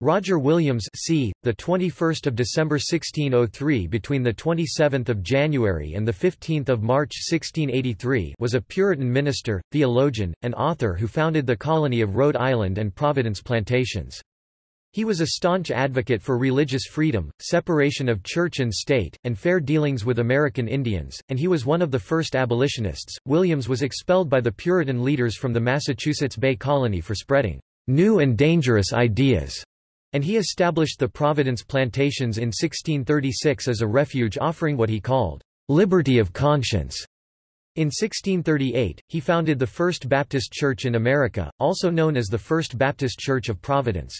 Roger Williams c. the 21st of December 1603 between the 27th of January and the 15th of March 1683 was a Puritan minister, theologian, and author who founded the colony of Rhode Island and Providence plantations. He was a staunch advocate for religious freedom, separation of church and state, and fair dealings with American Indians, and he was one of the first abolitionists. Williams was expelled by the Puritan leaders from the Massachusetts Bay Colony for spreading new and dangerous ideas and he established the Providence Plantations in 1636 as a refuge offering what he called liberty of conscience. In 1638, he founded the First Baptist Church in America, also known as the First Baptist Church of Providence.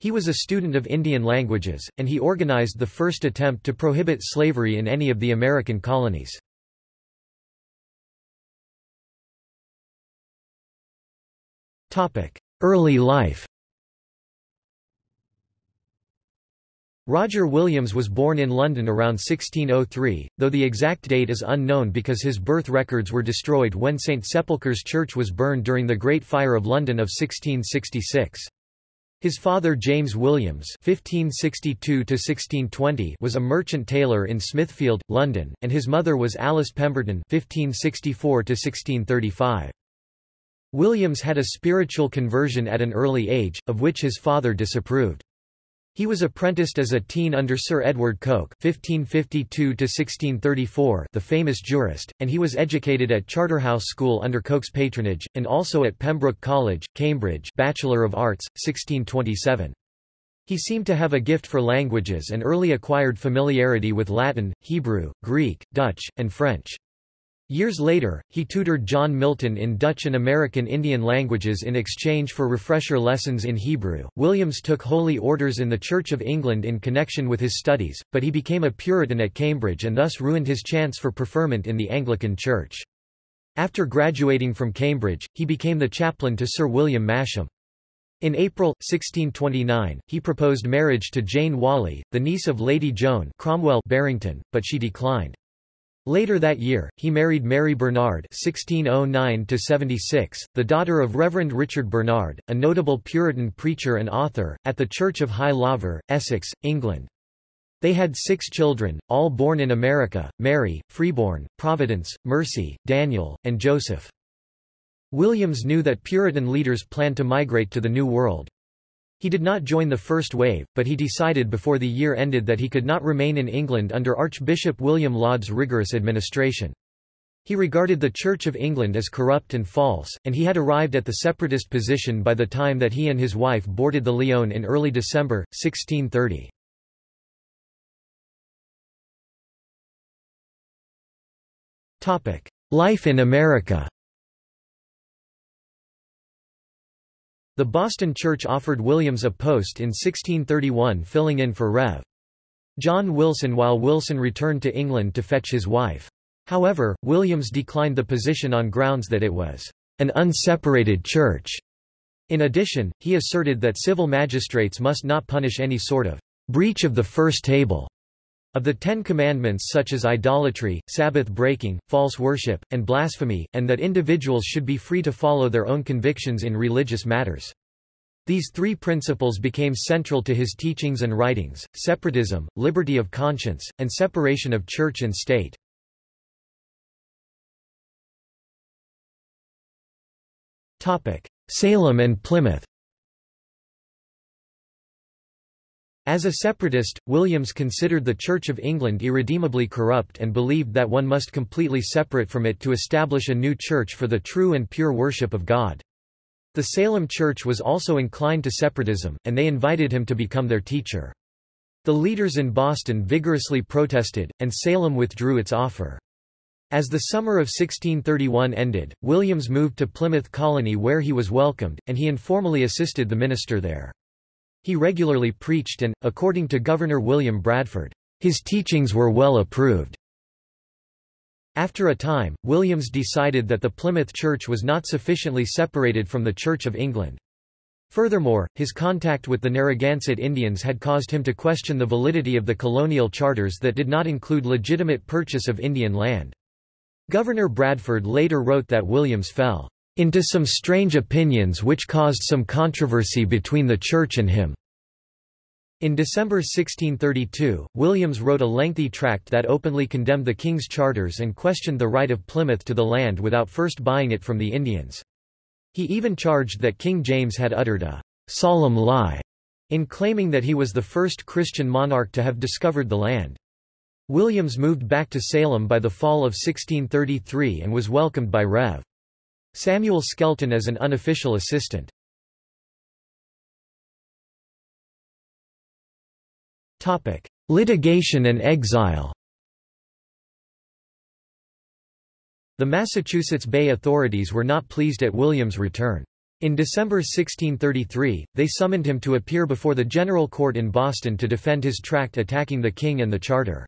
He was a student of Indian languages, and he organized the first attempt to prohibit slavery in any of the American colonies. Early life Roger Williams was born in London around 1603, though the exact date is unknown because his birth records were destroyed when St Sepulchre's Church was burned during the Great Fire of London of 1666. His father James Williams (1562–1620) was a merchant tailor in Smithfield, London, and his mother was Alice Pemberton (1564–1635). Williams had a spiritual conversion at an early age, of which his father disapproved. He was apprenticed as a teen under Sir Edward Coke (1552–1634), the famous jurist, and he was educated at Charterhouse School under Coke's patronage, and also at Pembroke College, Cambridge, Bachelor of Arts, 1627. He seemed to have a gift for languages and early acquired familiarity with Latin, Hebrew, Greek, Dutch, and French. Years later, he tutored John Milton in Dutch and American Indian languages in exchange for refresher lessons in Hebrew. Williams took holy orders in the Church of England in connection with his studies, but he became a Puritan at Cambridge and thus ruined his chance for preferment in the Anglican Church. After graduating from Cambridge, he became the chaplain to Sir William Masham. In April, 1629, he proposed marriage to Jane Whalley, the niece of Lady Joan Cromwell Barrington, but she declined. Later that year, he married Mary Bernard (1609–76), the daughter of Reverend Richard Bernard, a notable Puritan preacher and author, at the Church of High Laver, Essex, England. They had six children, all born in America: Mary, Freeborn, Providence, Mercy, Daniel, and Joseph. Williams knew that Puritan leaders planned to migrate to the New World. He did not join the first wave, but he decided before the year ended that he could not remain in England under Archbishop William Laud's rigorous administration. He regarded the Church of England as corrupt and false, and he had arrived at the separatist position by the time that he and his wife boarded the Lion in early December, 1630. Life in America The Boston Church offered Williams a post in 1631 filling in for Rev. John Wilson while Wilson returned to England to fetch his wife. However, Williams declined the position on grounds that it was an unseparated church. In addition, he asserted that civil magistrates must not punish any sort of breach of the first table of the Ten Commandments such as idolatry, Sabbath breaking, false worship, and blasphemy, and that individuals should be free to follow their own convictions in religious matters. These three principles became central to his teachings and writings, separatism, liberty of conscience, and separation of church and state. Salem and Plymouth As a separatist, Williams considered the Church of England irredeemably corrupt and believed that one must completely separate from it to establish a new church for the true and pure worship of God. The Salem Church was also inclined to separatism, and they invited him to become their teacher. The leaders in Boston vigorously protested, and Salem withdrew its offer. As the summer of 1631 ended, Williams moved to Plymouth Colony where he was welcomed, and he informally assisted the minister there. He regularly preached and, according to Governor William Bradford, his teachings were well approved. After a time, Williams decided that the Plymouth Church was not sufficiently separated from the Church of England. Furthermore, his contact with the Narragansett Indians had caused him to question the validity of the colonial charters that did not include legitimate purchase of Indian land. Governor Bradford later wrote that Williams fell into some strange opinions which caused some controversy between the Church and him. In December 1632, Williams wrote a lengthy tract that openly condemned the king's charters and questioned the right of Plymouth to the land without first buying it from the Indians. He even charged that King James had uttered a solemn lie in claiming that he was the first Christian monarch to have discovered the land. Williams moved back to Salem by the fall of 1633 and was welcomed by Rev. Samuel Skelton as an unofficial assistant. Topic: Litigation and exile The Massachusetts Bay authorities were not pleased at William's return. In December 1633, they summoned him to appear before the General Court in Boston to defend his tract attacking the king and the charter.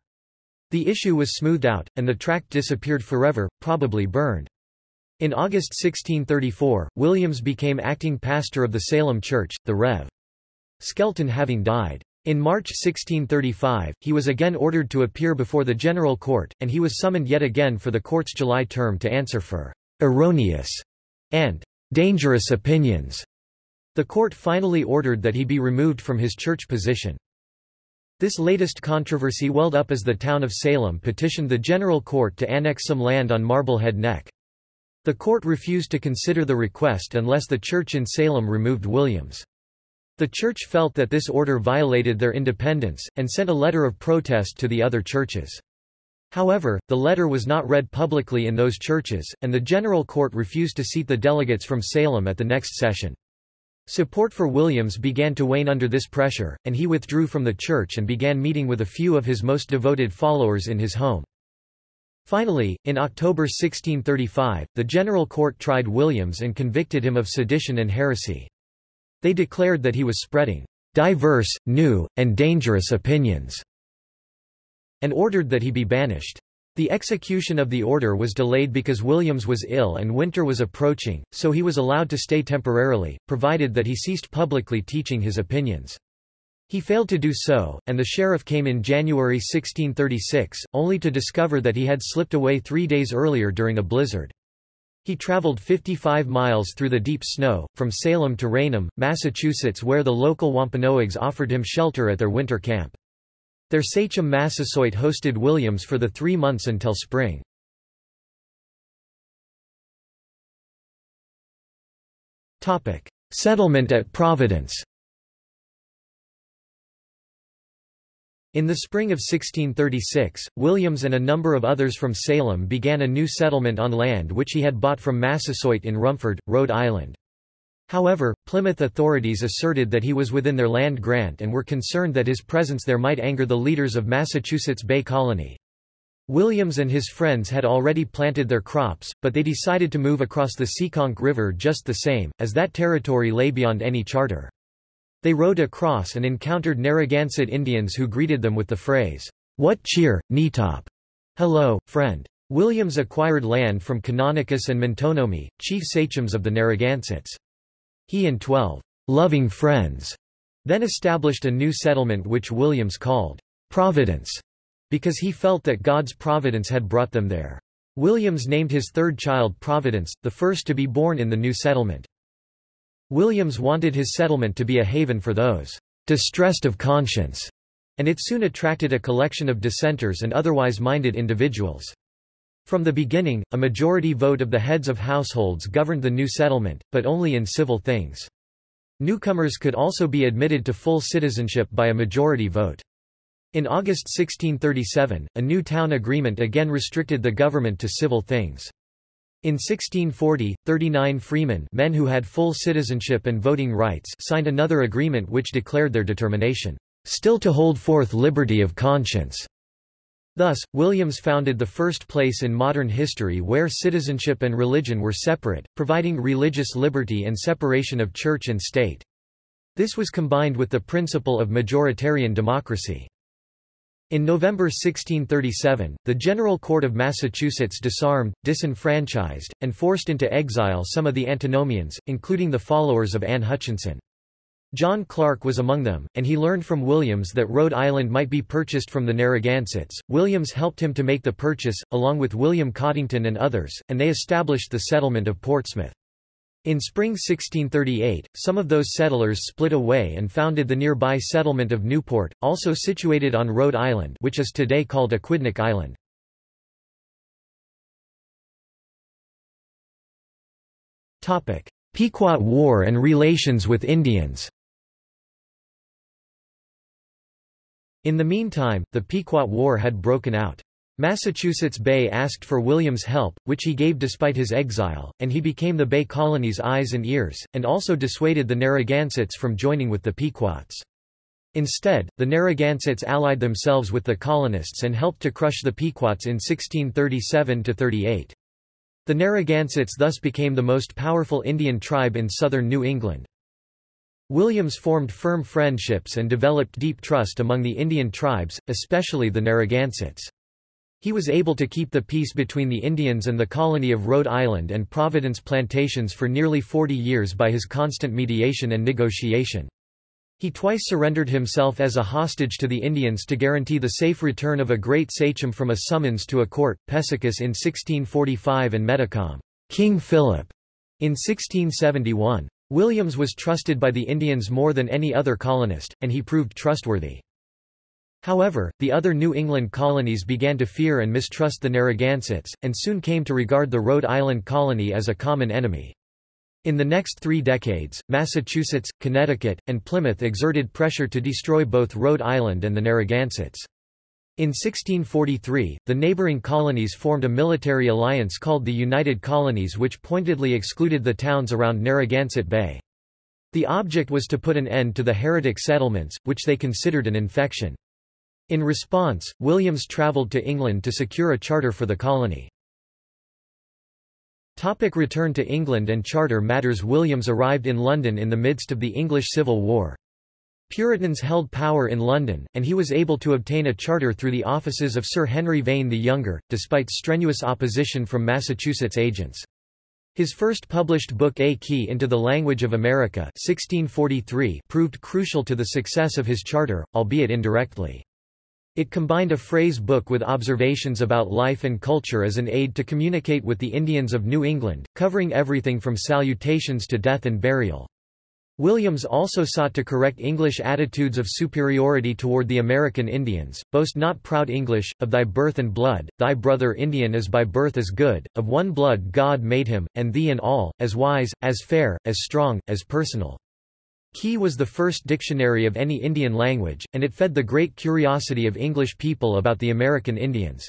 The issue was smoothed out, and the tract disappeared forever, probably burned. In August 1634, Williams became acting pastor of the Salem Church, the Rev. Skelton having died. In March 1635, he was again ordered to appear before the General Court, and he was summoned yet again for the court's July term to answer for erroneous and dangerous opinions. The court finally ordered that he be removed from his church position. This latest controversy welled up as the town of Salem petitioned the General Court to annex some land on Marblehead Neck. The court refused to consider the request unless the church in Salem removed Williams. The church felt that this order violated their independence, and sent a letter of protest to the other churches. However, the letter was not read publicly in those churches, and the General Court refused to seat the delegates from Salem at the next session. Support for Williams began to wane under this pressure, and he withdrew from the church and began meeting with a few of his most devoted followers in his home. Finally, in October 1635, the General Court tried Williams and convicted him of sedition and heresy. They declared that he was spreading diverse, new, and dangerous opinions, and ordered that he be banished. The execution of the order was delayed because Williams was ill and winter was approaching, so he was allowed to stay temporarily, provided that he ceased publicly teaching his opinions. He failed to do so, and the sheriff came in January 1636, only to discover that he had slipped away three days earlier during a blizzard. He traveled 55 miles through the deep snow, from Salem to Raynham, Massachusetts where the local Wampanoags offered him shelter at their winter camp. Their sachem Massasoit hosted Williams for the three months until spring. Settlement at Providence In the spring of 1636, Williams and a number of others from Salem began a new settlement on land which he had bought from Massasoit in Rumford, Rhode Island. However, Plymouth authorities asserted that he was within their land grant and were concerned that his presence there might anger the leaders of Massachusetts Bay Colony. Williams and his friends had already planted their crops, but they decided to move across the Seekonk River just the same, as that territory lay beyond any charter. They rode across and encountered Narragansett Indians who greeted them with the phrase, What cheer, Netop? Hello, friend. Williams acquired land from Canonicus and Miantonomi, chief sachems of the Narragansetts. He and twelve loving friends then established a new settlement which Williams called Providence, because he felt that God's providence had brought them there. Williams named his third child Providence, the first to be born in the new settlement. Williams wanted his settlement to be a haven for those distressed of conscience, and it soon attracted a collection of dissenters and otherwise minded individuals. From the beginning, a majority vote of the heads of households governed the new settlement, but only in civil things. Newcomers could also be admitted to full citizenship by a majority vote. In August 1637, a new town agreement again restricted the government to civil things. In 1640, 39 freemen men who had full citizenship and voting rights signed another agreement which declared their determination, "...still to hold forth liberty of conscience." Thus, Williams founded the first place in modern history where citizenship and religion were separate, providing religious liberty and separation of church and state. This was combined with the principle of majoritarian democracy. In November 1637, the General Court of Massachusetts disarmed, disenfranchised, and forced into exile some of the antinomians, including the followers of Anne Hutchinson. John Clark was among them, and he learned from Williams that Rhode Island might be purchased from the Narragansetts. Williams helped him to make the purchase, along with William Coddington and others, and they established the settlement of Portsmouth. In spring 1638, some of those settlers split away and founded the nearby settlement of Newport, also situated on Rhode Island which is today called Aquidneck Island. Pequot War and relations with Indians In the meantime, the Pequot War had broken out. Massachusetts Bay asked for William's help, which he gave despite his exile, and he became the Bay Colony's eyes and ears, and also dissuaded the Narragansetts from joining with the Pequots. Instead, the Narragansetts allied themselves with the colonists and helped to crush the Pequots in 1637–38. The Narragansetts thus became the most powerful Indian tribe in southern New England. Williams formed firm friendships and developed deep trust among the Indian tribes, especially the Narragansetts. He was able to keep the peace between the Indians and the colony of Rhode Island and Providence plantations for nearly 40 years by his constant mediation and negotiation. He twice surrendered himself as a hostage to the Indians to guarantee the safe return of a great sachem from a summons to a court, Pessecuss in 1645 and Metacom, King Philip, in 1671. Williams was trusted by the Indians more than any other colonist, and he proved trustworthy. However, the other New England colonies began to fear and mistrust the Narragansetts, and soon came to regard the Rhode Island colony as a common enemy. In the next three decades, Massachusetts, Connecticut, and Plymouth exerted pressure to destroy both Rhode Island and the Narragansetts. In 1643, the neighboring colonies formed a military alliance called the United Colonies which pointedly excluded the towns around Narragansett Bay. The object was to put an end to the heretic settlements, which they considered an infection. In response, Williams travelled to England to secure a charter for the colony. Topic return to England and charter matters Williams arrived in London in the midst of the English Civil War. Puritans held power in London, and he was able to obtain a charter through the offices of Sir Henry Vane the Younger, despite strenuous opposition from Massachusetts agents. His first published book A Key into the Language of America 1643 proved crucial to the success of his charter, albeit indirectly. It combined a phrase book with observations about life and culture as an aid to communicate with the Indians of New England, covering everything from salutations to death and burial. Williams also sought to correct English attitudes of superiority toward the American Indians, boast not proud English, of thy birth and blood, thy brother Indian is by birth as good, of one blood God made him, and thee and all, as wise, as fair, as strong, as personal. Key was the first dictionary of any Indian language, and it fed the great curiosity of English people about the American Indians.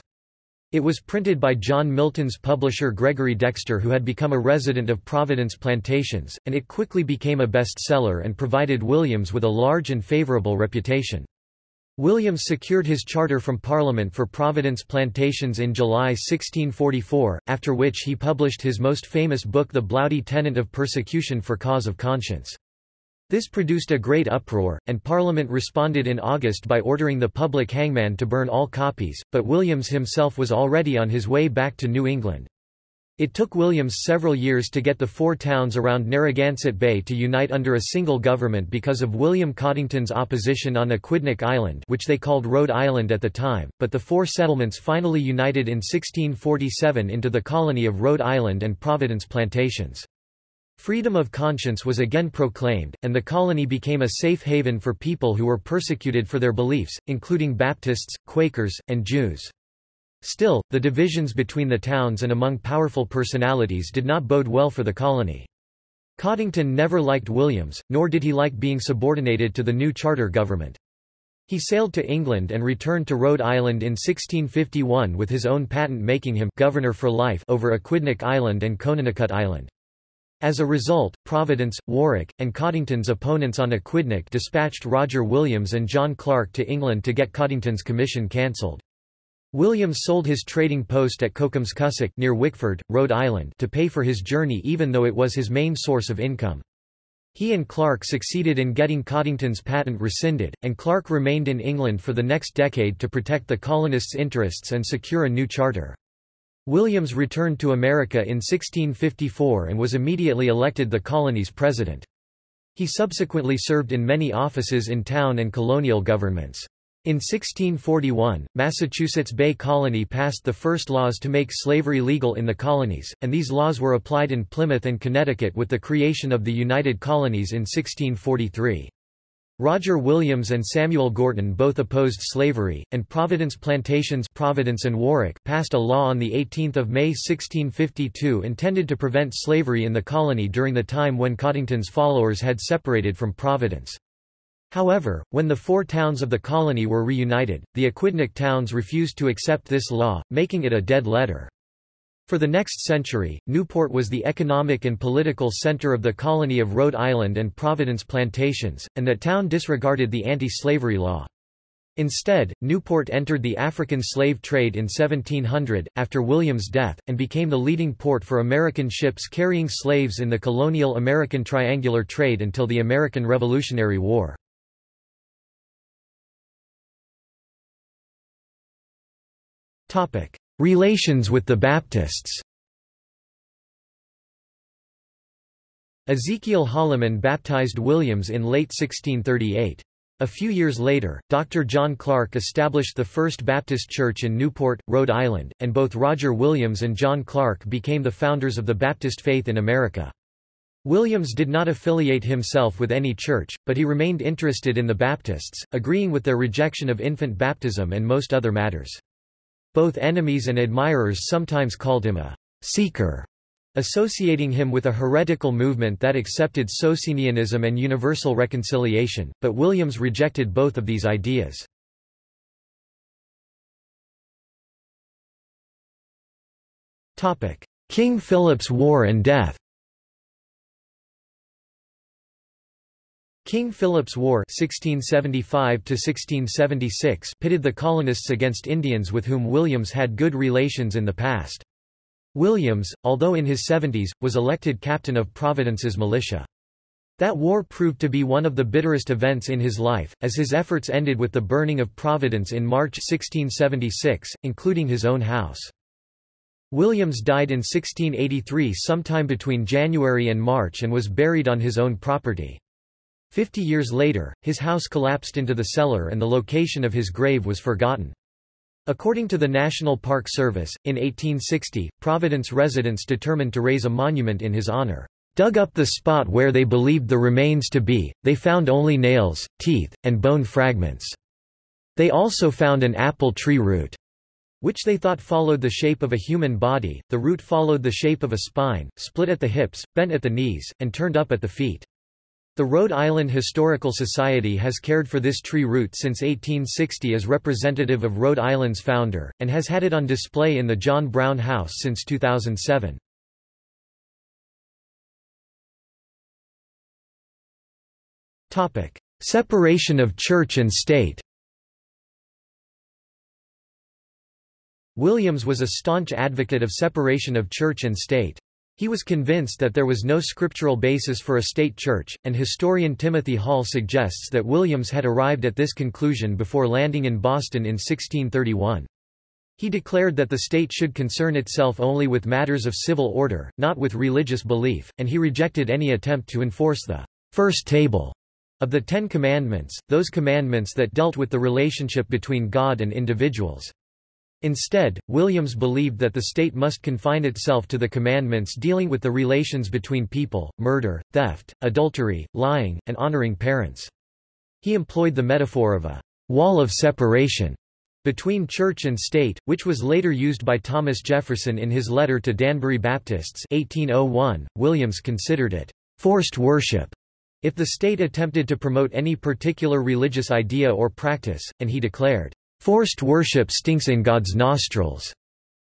It was printed by John Milton's publisher Gregory Dexter who had become a resident of Providence Plantations, and it quickly became a bestseller and provided Williams with a large and favorable reputation. Williams secured his charter from Parliament for Providence Plantations in July 1644, after which he published his most famous book The Bloudy Tenent of Persecution for Cause of Conscience. This produced a great uproar, and Parliament responded in August by ordering the public hangman to burn all copies, but Williams himself was already on his way back to New England. It took Williams several years to get the four towns around Narragansett Bay to unite under a single government because of William Coddington's opposition on Aquidneck Island which they called Rhode Island at the time, but the four settlements finally united in 1647 into the colony of Rhode Island and Providence Plantations. Freedom of conscience was again proclaimed, and the colony became a safe haven for people who were persecuted for their beliefs, including Baptists, Quakers, and Jews. Still, the divisions between the towns and among powerful personalities did not bode well for the colony. Coddington never liked Williams, nor did he like being subordinated to the new charter government. He sailed to England and returned to Rhode Island in 1651 with his own patent making him governor for life over Aquidneck Island and Conanicut Island. As a result, Providence, Warwick, and Coddington's opponents on Aquidneck dispatched Roger Williams and John Clark to England to get Coddington's commission cancelled. Williams sold his trading post at Cocumscussoc near Wickford, Rhode Island to pay for his journey even though it was his main source of income. He and Clark succeeded in getting Coddington's patent rescinded, and Clark remained in England for the next decade to protect the colonists' interests and secure a new charter. Williams returned to America in 1654 and was immediately elected the colony's president. He subsequently served in many offices in town and colonial governments. In 1641, Massachusetts Bay Colony passed the first laws to make slavery legal in the colonies, and these laws were applied in Plymouth and Connecticut with the creation of the United Colonies in 1643. Roger Williams and Samuel Gorton both opposed slavery, and Providence Plantations Providence and Warwick passed a law on 18 May 1652 intended to prevent slavery in the colony during the time when Coddington's followers had separated from Providence. However, when the four towns of the colony were reunited, the Aquidneck towns refused to accept this law, making it a dead letter. For the next century, Newport was the economic and political center of the colony of Rhode Island and Providence plantations, and that town disregarded the anti-slavery law. Instead, Newport entered the African slave trade in 1700, after William's death, and became the leading port for American ships carrying slaves in the colonial American triangular trade until the American Revolutionary War. Relations with the Baptists Ezekiel Holliman baptized Williams in late 1638. A few years later, Dr. John Clark established the First Baptist Church in Newport, Rhode Island, and both Roger Williams and John Clark became the founders of the Baptist faith in America. Williams did not affiliate himself with any church, but he remained interested in the Baptists, agreeing with their rejection of infant baptism and most other matters. Both enemies and admirers sometimes called him a seeker, associating him with a heretical movement that accepted Socinianism and universal reconciliation, but Williams rejected both of these ideas. King Philip's War and death King Philip's War 1675 pitted the colonists against Indians with whom Williams had good relations in the past. Williams, although in his 70s, was elected captain of Providence's militia. That war proved to be one of the bitterest events in his life, as his efforts ended with the burning of Providence in March 1676, including his own house. Williams died in 1683 sometime between January and March and was buried on his own property. Fifty years later, his house collapsed into the cellar and the location of his grave was forgotten. According to the National Park Service, in 1860, Providence residents determined to raise a monument in his honor. Dug up the spot where they believed the remains to be, they found only nails, teeth, and bone fragments. They also found an apple tree root, which they thought followed the shape of a human body. The root followed the shape of a spine, split at the hips, bent at the knees, and turned up at the feet. The Rhode Island Historical Society has cared for this tree root since 1860 as representative of Rhode Island's founder, and has had it on display in the John Brown House since 2007. Separation of church and state Williams was a staunch advocate of separation of church and state. He was convinced that there was no scriptural basis for a state church, and historian Timothy Hall suggests that Williams had arrived at this conclusion before landing in Boston in 1631. He declared that the state should concern itself only with matters of civil order, not with religious belief, and he rejected any attempt to enforce the first table of the Ten Commandments, those commandments that dealt with the relationship between God and individuals. Instead, Williams believed that the state must confine itself to the commandments dealing with the relations between people, murder, theft, adultery, lying, and honoring parents. He employed the metaphor of a wall of separation between church and state, which was later used by Thomas Jefferson in his letter to Danbury Baptists 1801. Williams considered it forced worship if the state attempted to promote any particular religious idea or practice, and he declared, Forced worship stinks in God's nostrils.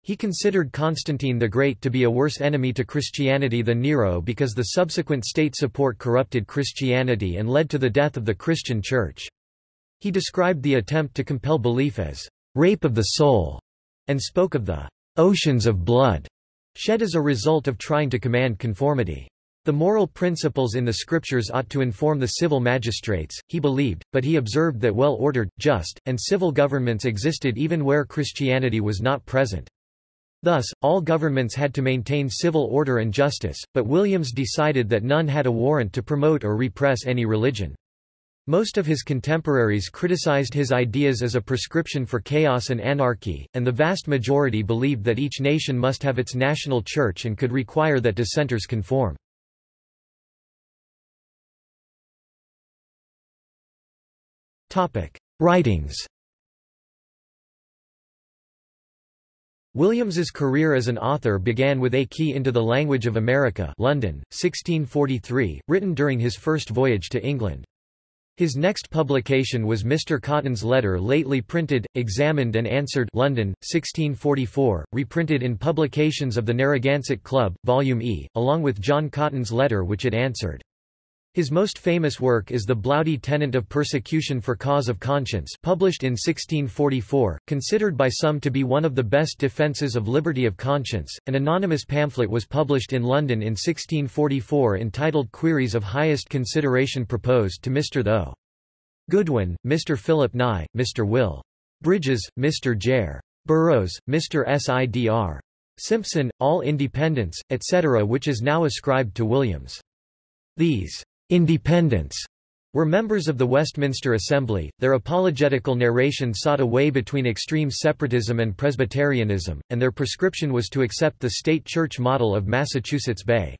He considered Constantine the Great to be a worse enemy to Christianity than Nero because the subsequent state support corrupted Christianity and led to the death of the Christian Church. He described the attempt to compel belief as rape of the soul, and spoke of the oceans of blood shed as a result of trying to command conformity. The moral principles in the scriptures ought to inform the civil magistrates, he believed, but he observed that well-ordered, just, and civil governments existed even where Christianity was not present. Thus, all governments had to maintain civil order and justice, but Williams decided that none had a warrant to promote or repress any religion. Most of his contemporaries criticized his ideas as a prescription for chaos and anarchy, and the vast majority believed that each nation must have its national church and could require that dissenters conform. Writings Williams's career as an author began with A Key into the Language of America London, 1643, written during his first voyage to England. His next publication was Mr. Cotton's Letter lately printed, examined and answered London, 1644, reprinted in Publications of the Narragansett Club, Volume E, along with John Cotton's letter which it answered. His most famous work is the Bloudy Tenent of Persecution for Cause of Conscience published in 1644, considered by some to be one of the best defences of liberty of conscience. An anonymous pamphlet was published in London in 1644 entitled Queries of Highest Consideration Proposed to Mr. Tho. Goodwin, Mr. Philip Nye, Mr. Will. Bridges, Mr. Jere. Burrows, Mr. Sidr. Simpson, all independents, etc. which is now ascribed to Williams. These independents were members of the Westminster Assembly. Their apologetical narration sought a way between extreme separatism and Presbyterianism, and their prescription was to accept the state church model of Massachusetts Bay.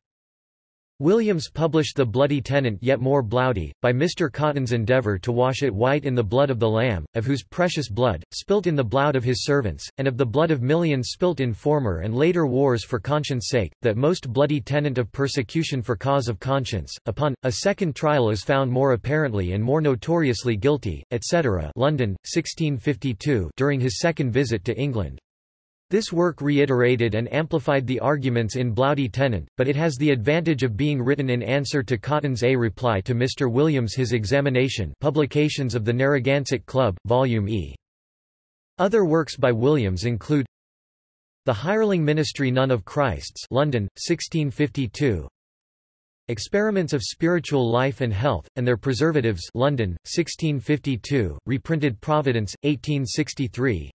Williams published The Bloody Tenent Yet More Bloudy, by Mr. Cotton's endeavour to wash it white in the blood of the Lamb, of whose precious blood, spilt in the blood of his servants, and of the blood of millions spilt in former and later wars for conscience sake, that most bloody tenant of persecution for cause of conscience, upon, a second trial is found more apparently and more notoriously guilty, etc. London, 1652 during his second visit to England. This work reiterated and amplified the arguments in Bloudy Tenent, but it has the advantage of being written in answer to Cotton's A reply to Mr. Williams his examination Publications of the Narragansett Club, Volume E. Other works by Williams include The Hireling Ministry None of Christ's London, 1652 Experiments of Spiritual Life and Health, and Their Preservatives London, 1652, reprinted Providence, 1863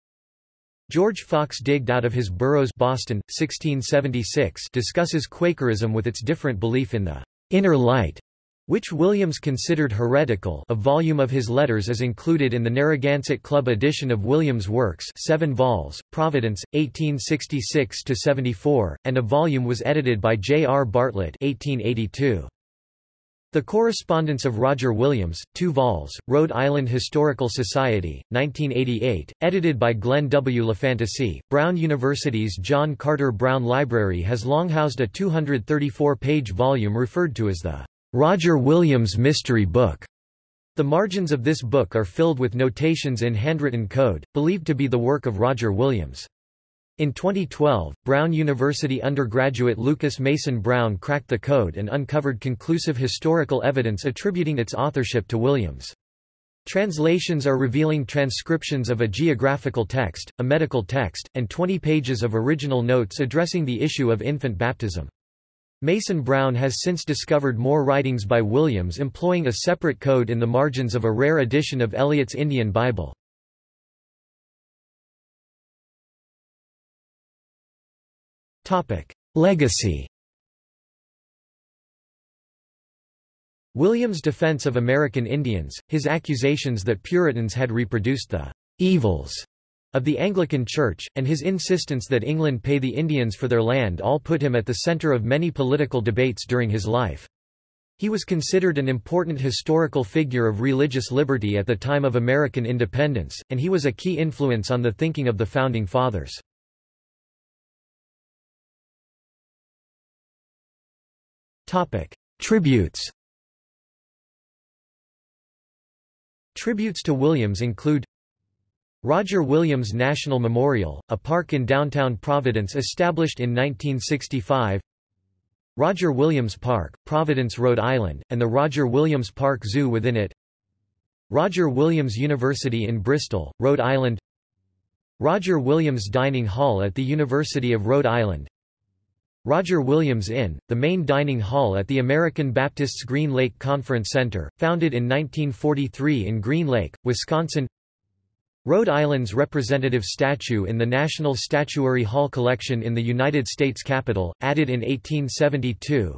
George Fox digged out of his Burroughs Boston, 1676 discusses Quakerism with its different belief in the inner light, which Williams considered heretical a volume of his letters is included in the Narragansett Club edition of Williams' works 7 vols, Providence, 1866–74, and a volume was edited by J. R. Bartlett 1882. The Correspondence of Roger Williams, 2 vols, Rhode Island Historical Society, 1988, edited by Glenn W. LaFantasie. Brown University's John Carter Brown Library has long housed a 234-page volume referred to as the Roger Williams Mystery Book. The margins of this book are filled with notations in handwritten code, believed to be the work of Roger Williams. In 2012, Brown University undergraduate Lucas Mason Brown cracked the code and uncovered conclusive historical evidence attributing its authorship to Williams. Translations are revealing transcriptions of a geographical text, a medical text, and 20 pages of original notes addressing the issue of infant baptism. Mason Brown has since discovered more writings by Williams employing a separate code in the margins of a rare edition of Eliot's Indian Bible. Legacy William's defense of American Indians, his accusations that Puritans had reproduced the evils of the Anglican Church, and his insistence that England pay the Indians for their land all put him at the center of many political debates during his life. He was considered an important historical figure of religious liberty at the time of American independence, and he was a key influence on the thinking of the Founding Fathers. Topic: Tributes. Tributes to Williams include Roger Williams National Memorial, a park in downtown Providence established in 1965 Roger Williams Park, Providence, Rhode Island, and the Roger Williams Park Zoo within it Roger Williams University in Bristol, Rhode Island Roger Williams Dining Hall at the University of Rhode Island Roger Williams Inn, the main dining hall at the American Baptists Green Lake Conference Center, founded in 1943 in Green Lake, Wisconsin Rhode Island's representative statue in the National Statuary Hall collection in the United States Capitol, added in 1872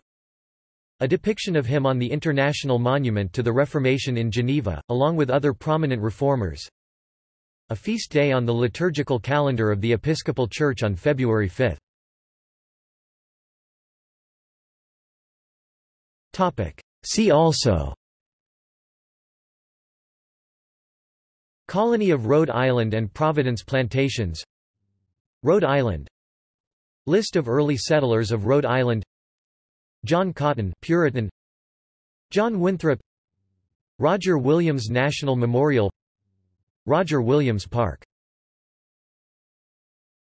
A depiction of him on the International Monument to the Reformation in Geneva, along with other prominent reformers. A feast day on the liturgical calendar of the Episcopal Church on February 5. See also Colony of Rhode Island and Providence Plantations Rhode Island List of early settlers of Rhode Island John Cotton Puritan John Winthrop Roger Williams National Memorial Roger Williams Park